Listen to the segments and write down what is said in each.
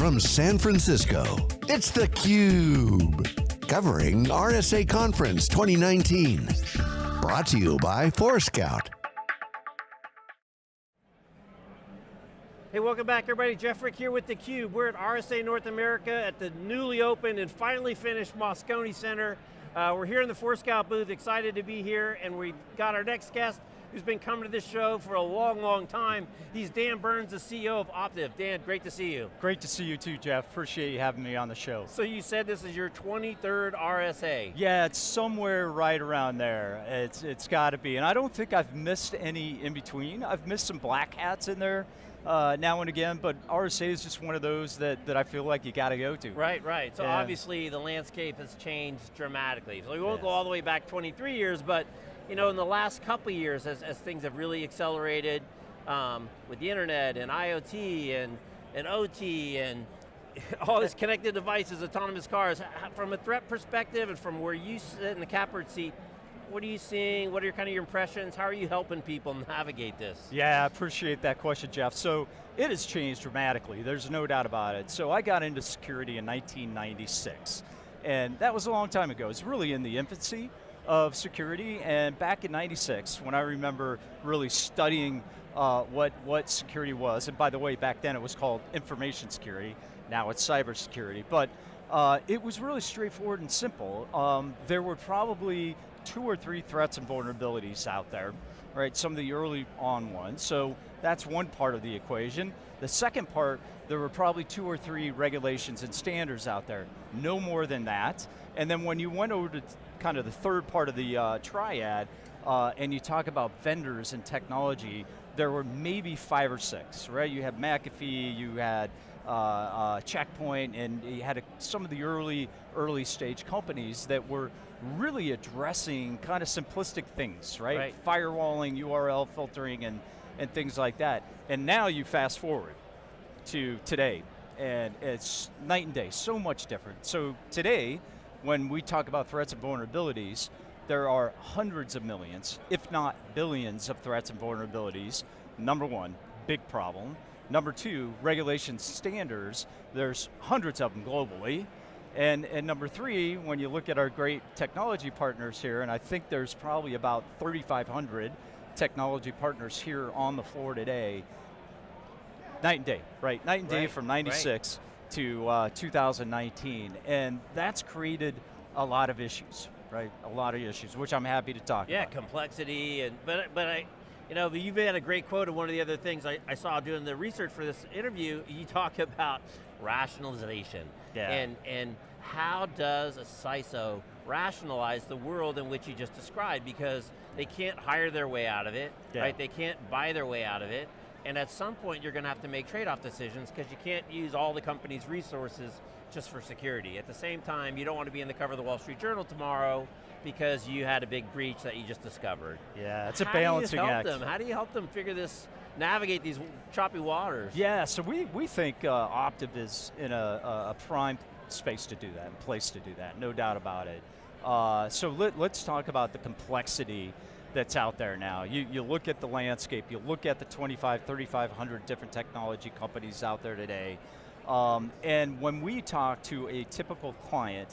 from San Francisco, it's theCUBE. Covering RSA Conference 2019. Brought to you by Forescout. Hey, welcome back everybody. Jeff Frick here with theCUBE. We're at RSA North America at the newly opened and finally finished Moscone Center. Uh, we're here in the Forescout booth, excited to be here, and we've got our next guest, who's been coming to this show for a long, long time. He's Dan Burns, the CEO of Optiv. Dan, great to see you. Great to see you too, Jeff. Appreciate you having me on the show. So you said this is your 23rd RSA. Yeah, it's somewhere right around there. It's, it's got to be. And I don't think I've missed any in between. I've missed some black hats in there uh, now and again, but RSA is just one of those that, that I feel like you got to go to. Right, right. So yeah. obviously the landscape has changed dramatically. So we won't yeah. go all the way back 23 years, but you know, in the last couple years, as, as things have really accelerated um, with the internet and IoT and, and OT and all these connected devices, autonomous cars, from a threat perspective and from where you sit in the catbird seat, what are you seeing? What are your kind of your impressions? How are you helping people navigate this? Yeah, I appreciate that question, Jeff. So it has changed dramatically, there's no doubt about it. So I got into security in 1996, and that was a long time ago. It's really in the infancy of security, and back in 96, when I remember really studying uh, what, what security was, and by the way, back then it was called information security, now it's cybersecurity, but uh, it was really straightforward and simple. Um, there were probably two or three threats and vulnerabilities out there, right? Some of the early on ones, so that's one part of the equation. The second part, there were probably two or three regulations and standards out there, no more than that. And then when you went over to kind of the third part of the uh, triad, uh, and you talk about vendors and technology, there were maybe five or six, right? You had McAfee, you had uh, uh, Checkpoint, and you had a, some of the early, early stage companies that were really addressing kind of simplistic things, right? right? Firewalling, URL filtering, and, and things like that. And now you fast forward to today, and it's night and day, so much different. So today, when we talk about threats and vulnerabilities, there are hundreds of millions, if not billions of threats and vulnerabilities. Number one, big problem. Number two, regulation standards, there's hundreds of them globally. And, and number three, when you look at our great technology partners here, and I think there's probably about 3,500 technology partners here on the floor today, night and day, right? Night and day right, from 96. Right to uh, 2019, and that's created a lot of issues, right? A lot of issues, which I'm happy to talk yeah, about. Yeah, complexity, and but but I, you know, you've had a great quote of one of the other things I, I saw doing the research for this interview. You talk about rationalization, yeah. and and how does a CISO rationalize the world in which you just described? Because they can't hire their way out of it, yeah. right? They can't buy their way out of it. And at some point you're going to have to make trade-off decisions because you can't use all the company's resources just for security. At the same time, you don't want to be in the cover of the Wall Street Journal tomorrow because you had a big breach that you just discovered. Yeah, it's a balancing How do you help act. them? How do you help them figure this, navigate these choppy waters? Yeah, so we, we think uh, Optiv is in a, a prime space to do that, place to do that, no doubt about it. Uh, so let, let's talk about the complexity that's out there now. You, you look at the landscape, you look at the 25, 3,500 different technology companies out there today, um, and when we talk to a typical client,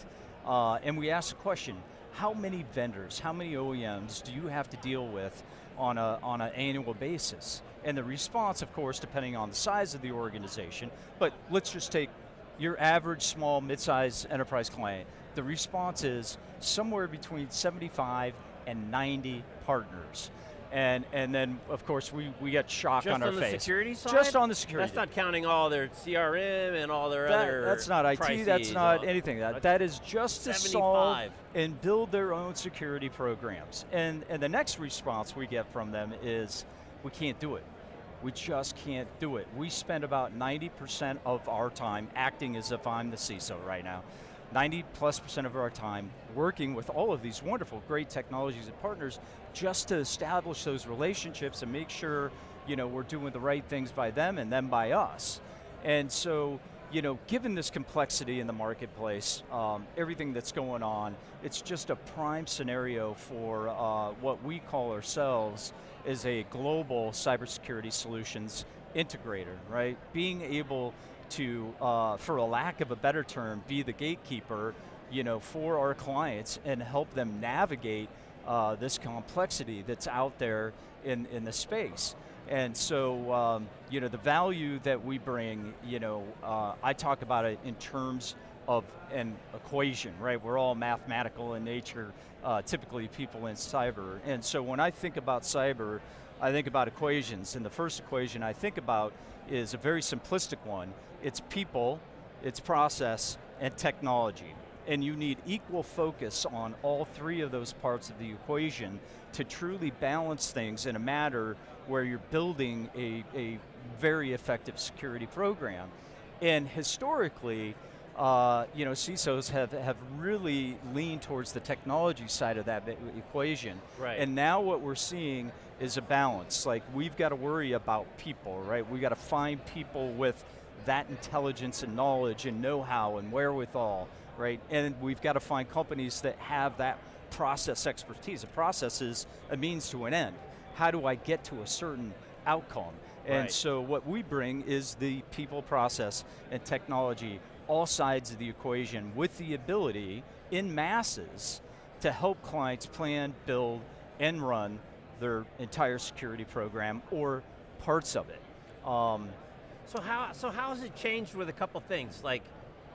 uh, and we ask the question, how many vendors, how many OEMs do you have to deal with on, a, on an annual basis? And the response, of course, depending on the size of the organization, but let's just take your average small, mid-sized enterprise client, the response is somewhere between 75 and 90 partners. And, and then, of course, we, we get shock Just on our face. Just on the security side? Just on the security. That's not counting all their CRM and all their that, other That's not IT, that's not anything. That, that is just 75. to solve and build their own security programs. And, and the next response we get from them is, we can't do it. We just can't do it. We spend about 90% of our time acting as if I'm the CISO right now. 90 plus percent of our time working with all of these wonderful, great technologies and partners just to establish those relationships and make sure you know, we're doing the right things by them and them by us. And so, you know, given this complexity in the marketplace, um, everything that's going on, it's just a prime scenario for uh, what we call ourselves as a global cybersecurity solutions integrator, right? Being able to, uh, for a lack of a better term, be the gatekeeper you know, for our clients and help them navigate uh, this complexity that's out there in, in the space. And so, um, you know, the value that we bring, you know, uh, I talk about it in terms of an equation, right? We're all mathematical in nature, uh, typically people in cyber. And so when I think about cyber, I think about equations, and the first equation I think about is a very simplistic one. It's people, it's process, and technology and you need equal focus on all three of those parts of the equation to truly balance things in a matter where you're building a, a very effective security program. And historically, uh, you know, CISOs have, have really leaned towards the technology side of that equation. Right. And now what we're seeing is a balance. Like we've got to worry about people, right? We've got to find people with that intelligence and knowledge and know-how and wherewithal right? And we've got to find companies that have that process expertise. A process is a means to an end. How do I get to a certain outcome? And right. so what we bring is the people process and technology, all sides of the equation with the ability in masses to help clients plan, build, and run their entire security program or parts of it. Um, so how so how has it changed with a couple things like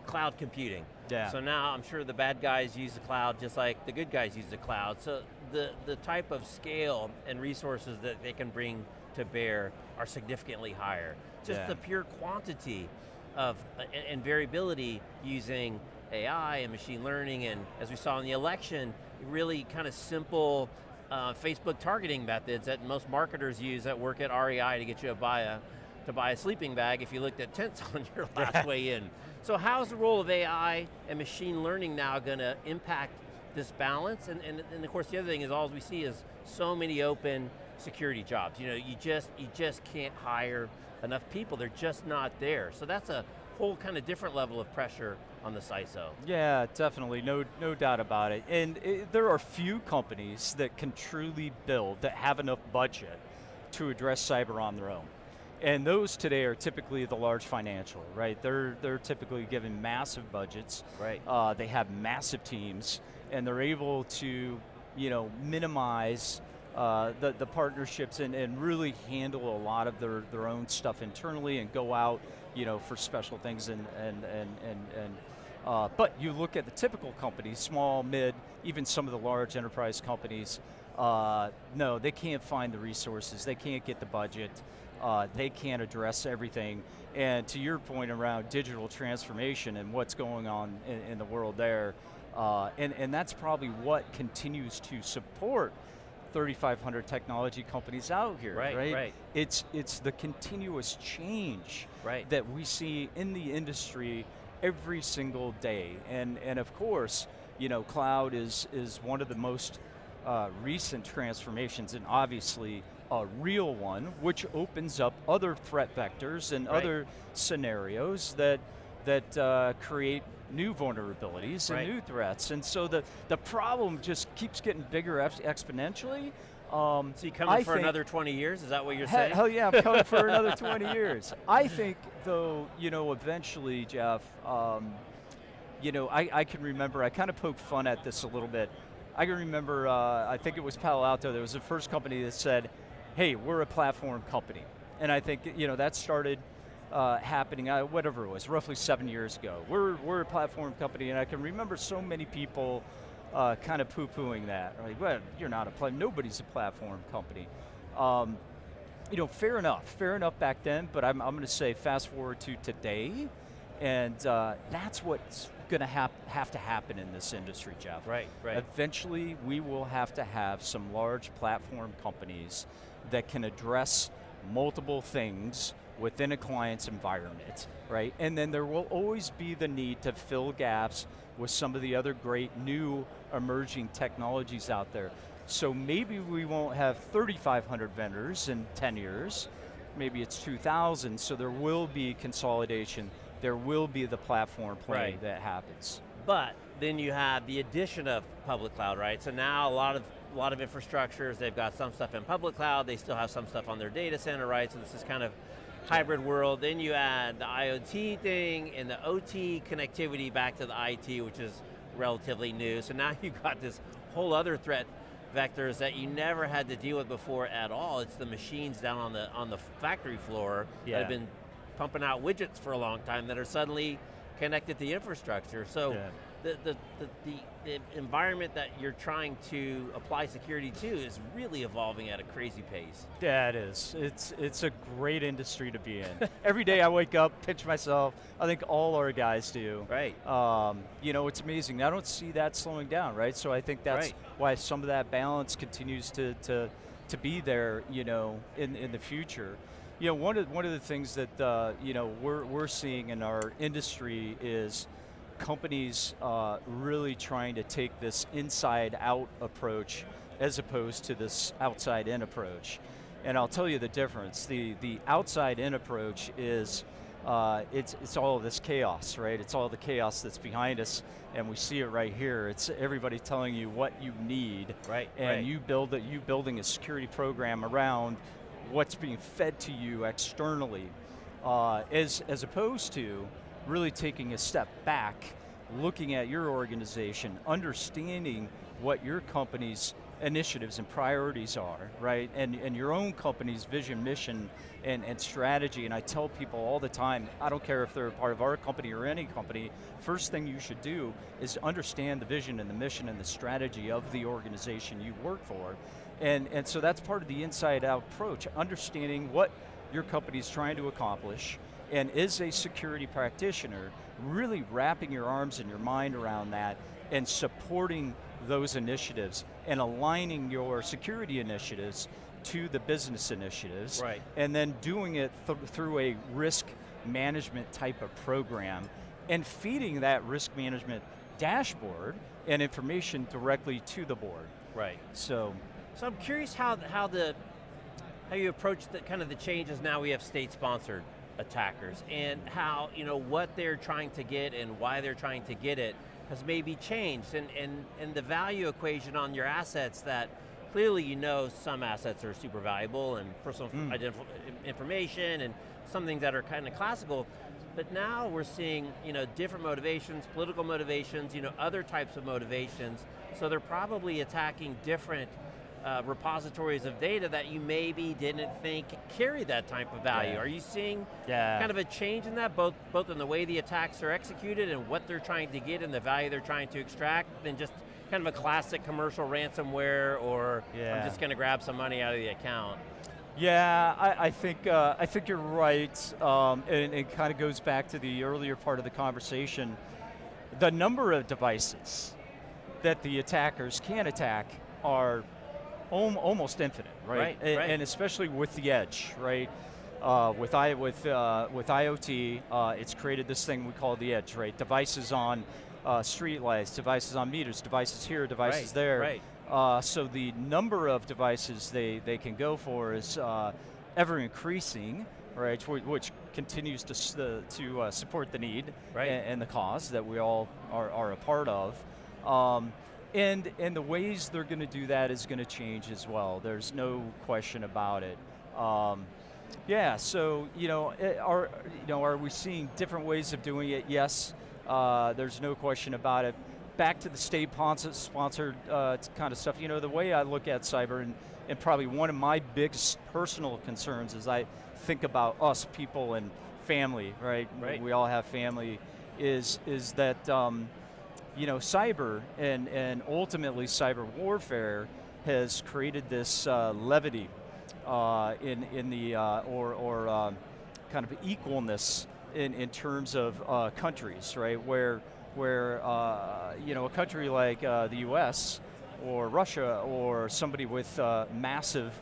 cloud computing? Yeah. So now I'm sure the bad guys use the cloud just like the good guys use the cloud. So the, the type of scale and resources that they can bring to bear are significantly higher. Just yeah. the pure quantity of uh, and, and variability using AI and machine learning and as we saw in the election, really kind of simple uh, Facebook targeting methods that most marketers use that work at REI to get you to buy a, to buy a sleeping bag if you looked at tents on your last way in. So how's the role of AI and machine learning now going to impact this balance? And, and, and, of course the other thing is all we see is so many open security jobs. You know, you just, you just can't hire enough people, they're just not there. So that's a whole kind of different level of pressure on the CISO. Yeah, definitely, no, no doubt about it. And it, there are few companies that can truly build, that have enough budget to address cyber on their own. And those today are typically the large financial, right? They're, they're typically given massive budgets. Right. Uh, they have massive teams, and they're able to you know, minimize uh, the, the partnerships and, and really handle a lot of their, their own stuff internally and go out you know, for special things and, and, and, and, and uh, but you look at the typical companies, small, mid, even some of the large enterprise companies, uh, no, they can't find the resources, they can't get the budget, uh, they can't address everything. And to your point around digital transformation and what's going on in, in the world there, uh, and, and that's probably what continues to support 3,500 technology companies out here, right? Right, right. It's, it's the continuous change right. that we see in the industry every single day. And, and of course, you know, cloud is, is one of the most uh, recent transformations and obviously a real one, which opens up other threat vectors and right. other scenarios that, that uh, create new vulnerabilities and right. new threats. And so the, the problem just keeps getting bigger exponentially. Um, so you coming I for another 20 years? Is that what you're saying? Hell yeah, I'm coming for another 20 years. I think though, you know, eventually, Jeff, um, you know, I, I can remember, I kind of poked fun at this a little bit. I can remember, uh, I think it was Palo Alto, there was the first company that said, hey, we're a platform company. And I think, you know, that started uh, happening, uh, whatever it was, roughly seven years ago. We're, we're a platform company, and I can remember so many people uh, kind of poo-pooing that. Like, well, you're not a platform, nobody's a platform company. Um, you know, fair enough, fair enough back then, but I'm, I'm going to say fast forward to today, and uh, that's what's going to hap have to happen in this industry, Jeff. Right, right. Eventually, we will have to have some large platform companies that can address multiple things within a client's environment, right? And then there will always be the need to fill gaps with some of the other great new emerging technologies out there. So maybe we won't have 3,500 vendors in 10 years, maybe it's 2,000, so there will be consolidation there will be the platform play right. that happens. But then you have the addition of public cloud, right? So now a lot of a lot of infrastructures, they've got some stuff in public cloud, they still have some stuff on their data center, right? So this is kind of hybrid world, then you add the IoT thing and the OT connectivity back to the IT, which is relatively new. So now you've got this whole other threat vectors that you never had to deal with before at all. It's the machines down on the on the factory floor Yeah. that have been pumping out widgets for a long time that are suddenly connected to infrastructure. So Yeah. the, the, the, the, the environment that you're trying to apply security to is really evolving at a crazy pace. Yeah, it is. It's it's a great industry to be in. Every day I wake up, pinch myself. I think all our guys do. Right. Um, you know, it's amazing. I don't see that slowing down, right? So I think that's Right. why some of that balance continues to to to be there. You know, in in the future. You know, one of one of the things that uh, you know we're we're seeing in our industry is companies uh, really trying to take this inside out approach as opposed to this outside in approach. And I'll tell you the difference. The the outside in approach is uh, it's it's all this chaos, right? It's all the chaos that's behind us, and we see it right here. It's everybody telling you what you need, Right, And right. you build it. You building a security program around what's being fed to you externally, uh, as as opposed to really taking a step back, looking at your organization, understanding what your company's initiatives and priorities are, right? And, and your own company's vision, mission, and, and strategy. And I tell people all the time, I don't care if they're a part of our company or any company, first thing you should do is understand the vision and the mission and the strategy of the organization you work for. And, and so that's part of the inside out approach, understanding what your company is trying to accomplish, and is a security practitioner, really wrapping your arms and your mind around that and supporting those initiatives and aligning your security initiatives to the business initiatives. Right. And then doing it th through a risk management type of program and feeding that risk management dashboard and information directly to the board. Right. So, So I'm curious how how the how you approach the kind of the changes now we have state sponsored attackers and how you know what they're trying to get and why they're trying to get it has maybe changed and and and the value equation on your assets that clearly you know some assets are super valuable and personal Mm. identif- information and some things that are kind of classical but now we're seeing you know different motivations political motivations you know other types of motivations so they're probably attacking different uh, repositories of data that you maybe didn't think carry that type of value. Yeah. Are you seeing Yeah. kind of a change in that, both both in the way the attacks are executed and what they're trying to get and the value they're trying to extract, than just kind of a classic commercial ransomware or Yeah. I'm just going to grab some money out of the account? Yeah, I, I think uh, I think you're right, um, and it kind of goes back to the earlier part of the conversation. The number of devices that the attackers can attack are almost infinite, right? Right, A- right. And especially with the edge, right? Uh, with I with uh, with IoT, uh, it's created this thing we call the edge, right? Devices on uh, street lights, devices on meters, devices here, devices Right, there. right. Uh, so the number of devices they, they can go for is uh, ever increasing, right? Which, which continues to to uh, support the need Right. and, and the cause that we all are, are a part of. Um, and and the ways they're going to do that is going to change as well. There's no question about it. Um, yeah. So you know, eh, are you know, are we seeing different ways of doing it? Yes. Uh, there's no question about it. Back to the state sponsor- sponsored uh, kind of stuff. You know, the way I look at cyber, and, and probably one of my biggest personal concerns is I think about us people and family. Right. Right. We all have family. Is is that um, you know, cyber and, and ultimately cyber warfare has created this uh, levity uh, in, in the, uh, or, or um, kind of equalness in, in terms of uh, countries, right? Where, where uh, you know, a country like uh, the US or Russia or somebody with massive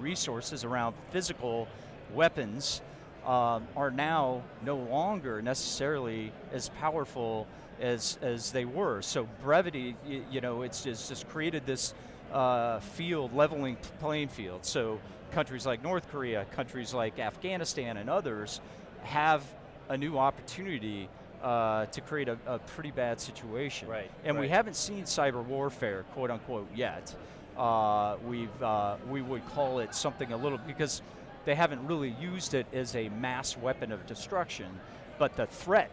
resources around physical weapons um, are now no longer necessarily as powerful as as they were. So brevity, you, you know, it's just, just created this uh, field, leveling playing field. So countries like North Korea, countries like Afghanistan, and others have a new opportunity uh, to create a, a pretty bad situation. Right, And we haven't seen cyber warfare, quote unquote, yet. Uh, we've uh, we would call it something a little because they haven't really used it as a mass weapon of destruction, but the threat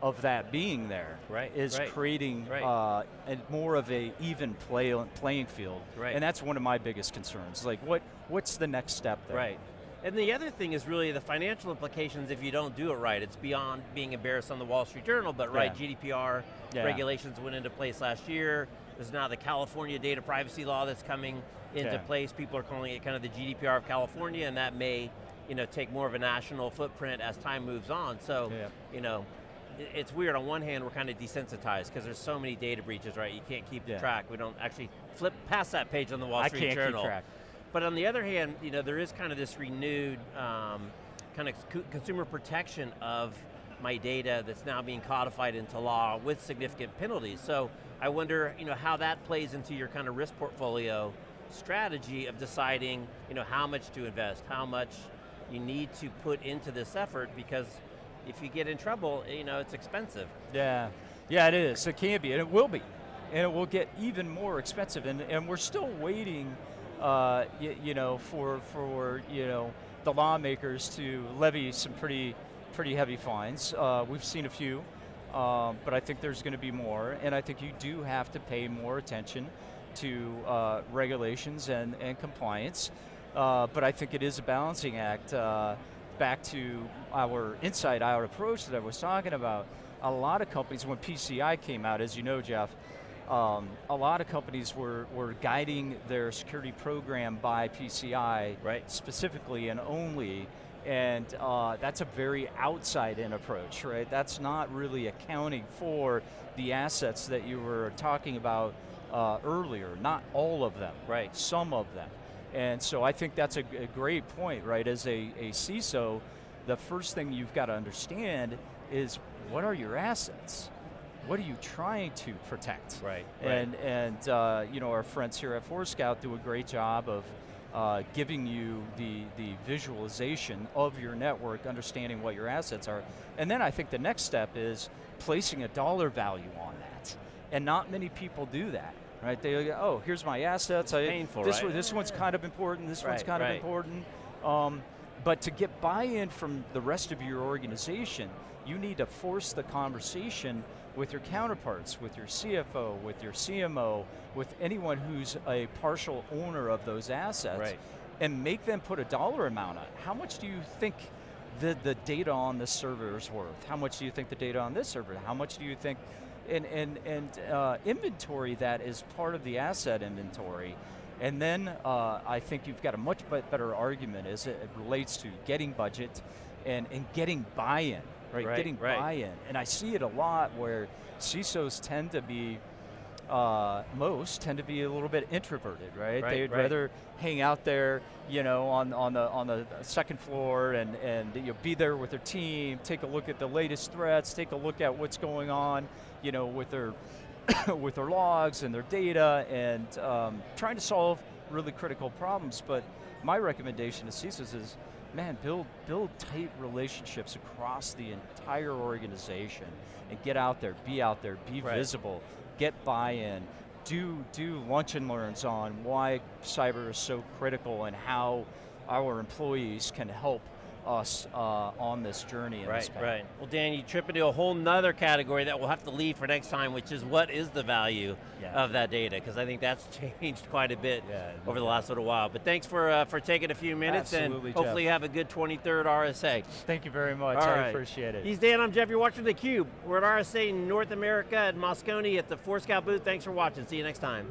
of that being there Right, is right, creating right. Uh, a, more of a even play, playing field. Right. And that's one of my biggest concerns. Like, what what's the next step there? Right. And the other thing is really the financial implications if you don't do it right. It's beyond being embarrassed on the Wall Street Journal, but right, Yeah. GDPR Yeah. regulations went into place last year. There's now the California data privacy law that's coming into Yeah. place. People are calling it kind of the GDPR of California, and that may you know, take more of a national footprint as time moves on. So, Yeah. you know, it's weird. On one hand, we're kind of desensitized because there's so many data breaches, right? You can't keep Yeah. track. We don't actually flip past that page on the Wall Street I Street can't keep Journal. track. But on the other hand, you know, there is kind of this renewed um, kind of consumer protection of my data that's now being codified into law with significant penalties. So I wonder, you know, how that plays into your kind of risk portfolio strategy of deciding, you know, how much to invest, how much you need to put into this effort because if you get in trouble, you know, it's expensive. Yeah, yeah, it is. It can be, and it will be, and it will get even more expensive. And and we're still waiting, uh, you, you know, for for you know the lawmakers to levy some pretty pretty heavy fines. Uh, we've seen a few, um, but I think there's going to be more, and I think you do have to pay more attention to uh, regulations and and compliance. Uh, but I think it is a balancing act. Uh, back to our inside out approach that I was talking about, a lot of companies, when PCI came out, as you know, Jeff, um, a lot of companies were, were guiding their security program by PCI Right. specifically and only, and uh, that's a very outside-in approach, right? That's not really accounting for the assets that you were talking about uh, earlier, not all of them, Right. some of them. And so I think that's a great point, right? As a, a CISO, the first thing you've got to understand is what are your assets? What are you trying to protect? Right, And, and uh, you know, our friends here at Forescout do a great job of uh, giving you the, the visualization of your network, understanding what your assets are. And then I think the next step is placing a dollar value on that. And not many people do that, right? They go, oh, here's my assets. I, painful, this, right? one- this one's kind of important, this one's kind right. of important. Um, but to get buy-in from the rest of your organization, you need to force the conversation with your counterparts, with your CFO, with your CMO, with anyone who's a partial owner of those assets, Right. and make them put a dollar amount on it. How much do you think the, the data on this server is worth? How much do you think the data on this server? How much do you think, and, and, and uh, inventory that is part of the asset inventory. And then uh, I think you've got a much better argument as it relates to getting budget and, and getting buy-in, right? Right, Getting right. buy-in. And I see it a lot where CISOs tend to be, uh, most tend to be a little bit introverted, right? Right, They'd rather hang out there, you know, on, on the on the second floor and and you know, be there with their team, take a look at the latest threats, take a look at what's going on, you know, with their with their logs and their data, and um, trying to solve really critical problems. But my recommendation to CISOs is, man, build build tight relationships across the entire organization, and get out there, be out there, be Right. visible, get buy-in, do do lunch and learns on why cyber is so critical and how our employees can help us uh, on this journey. in Right, right. Well, Dan, you trip into a whole nother category that we'll have to leave for next time, which is what is the value Yeah. of that data? Because I think that's changed quite a bit Yeah, over the last little while. But thanks for uh, for taking a few minutes, Absolutely, and hopefully Jeff. have a good 23rd RSA. Thank you very much. All I right. appreciate it. He's Dan. I'm Jeff. You're watching theCUBE. We're at RSA North America at Moscone at the Forescout booth. Thanks for watching. See you next time.